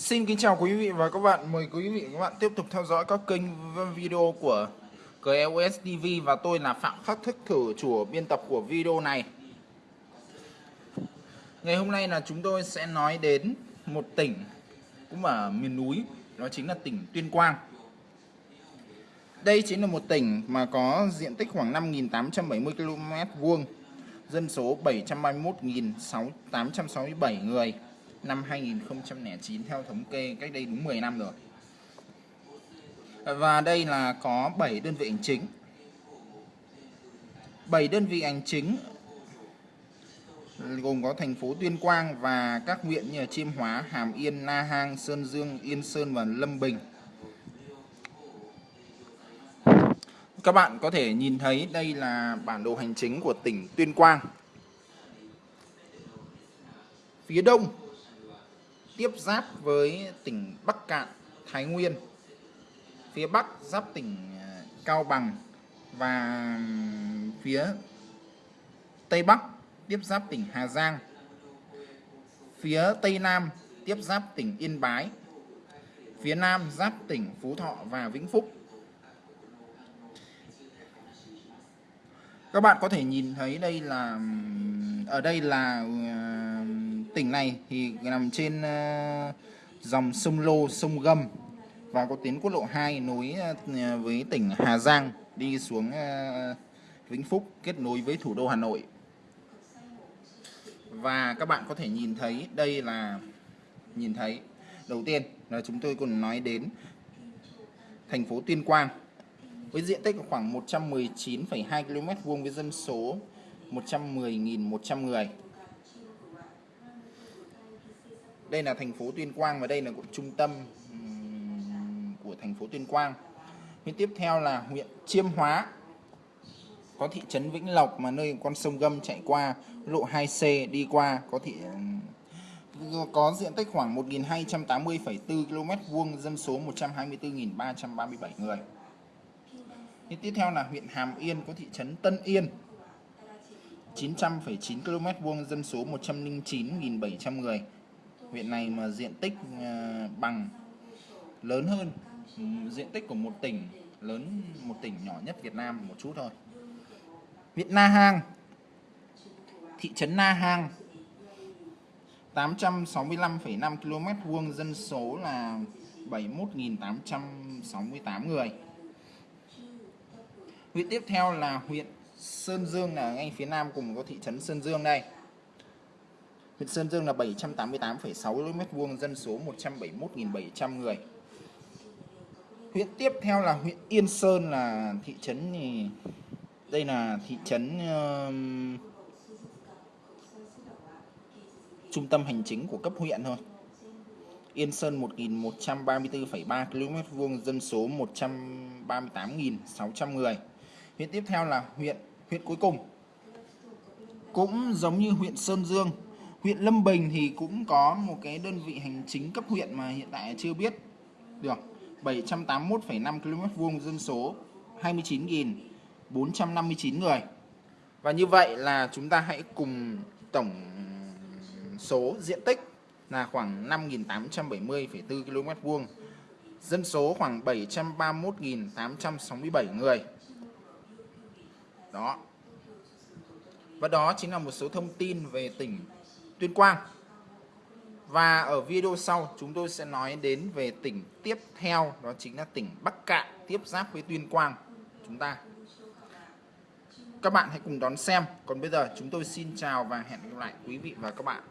Xin kính chào quý vị và các bạn. Mời quý vị và các bạn tiếp tục theo dõi các kênh video của GLS TV và tôi là Phạm Khắc Thức Thử, chủ biên tập của video này. Ngày hôm nay là chúng tôi sẽ nói đến một tỉnh cũng ở miền núi, đó chính là tỉnh Tuyên Quang. Đây chính là một tỉnh mà có diện tích khoảng 5.870 km vuông, dân số 731.867 người năm 2009 theo thống kê cách đây đúng 10 năm rồi. Và đây là có 7 đơn vị hành chính. 7 đơn vị hành chính gồm có thành phố Tuyên Quang và các huyện như Chiêm Hóa, Hàm Yên, Na Hang, Sơn Dương, Yên Sơn và Lâm Bình. Các bạn có thể nhìn thấy đây là bản đồ hành chính của tỉnh Tuyên Quang. Phía đông tiếp giáp với tỉnh Bắc Cạn, Thái Nguyên. Phía Bắc giáp tỉnh à, Cao Bằng và phía Tây Bắc tiếp giáp tỉnh Hà Giang. Phía Tây Nam tiếp giáp tỉnh Yên Bái. Phía Nam giáp tỉnh Phú Thọ và Vĩnh Phúc. Các bạn có thể nhìn thấy đây là ở đây là à, tỉnh này thì nằm trên ờ, dòng sông Lô, sông Gâm và có tuyến quốc lộ 2 nối ờ, với tỉnh Hà Giang đi xuống ờ, Vĩnh Phúc kết nối với thủ đô Hà Nội. Và các bạn có thể nhìn thấy đây là nhìn thấy đầu tiên là chúng tôi còn nói đến thành phố Tuyên Quang với diện tích khoảng 119,2 km vuông với dân số 110.100 người đây là thành phố Tuyên Quang và đây là trung tâm của thành phố Tuyên Quang. Huyện tiếp theo là huyện Chiêm Hóa. Có thị trấn Vĩnh Lộc mà nơi con sông Gâm chạy qua lộ 2C đi qua có thị có diện tích khoảng 1.280,4 km vuông dân số 124.337 người. Thế tiếp theo là huyện Hàm Yên có thị trấn Tân Yên. 900,9 km vuông dân số 109.700 người huyện này mà diện tích à, bằng lớn hơn diện tích của một tỉnh lớn một tỉnh nhỏ nhất Việt Nam một chút thôi. Huyện Na Hang thị trấn Na Hang 865,5 km vuông dân số là 71.868 người. Huyện tiếp theo là huyện Sơn Dương là ngay phía nam cùng có thị trấn Sơn Dương đây. Huyện Sơn Dương là 788,6 km2, dân số 171.700 người. Huyện tiếp theo là huyện Yên Sơn là thị trấn thì đây là thị trấn uh, trung tâm hành chính của cấp huyện thôi. Yên Sơn 1.134,3 km vuông, dân số 138.600 người. Huyện tiếp theo là huyện huyện cuối cùng cũng giống như huyện Sơn Dương huyện Lâm Bình thì cũng có một cái đơn vị hành chính cấp huyện mà hiện tại chưa biết được. 781,5 km vuông dân số 29.459 người. Và như vậy là chúng ta hãy cùng tổng số diện tích là khoảng 5.870,4 km vuông. Dân số khoảng 731.867 người. Đó. Và đó chính là một số thông tin về tỉnh Tuyên Quang. Và ở video sau, chúng tôi sẽ nói đến về tỉnh tiếp theo, đó chính là tỉnh Bắc Cạn tiếp giáp với Tuyên Quang chúng ta. Các bạn hãy cùng đón xem. Còn bây giờ, chúng tôi xin chào và hẹn gặp lại quý vị và các bạn.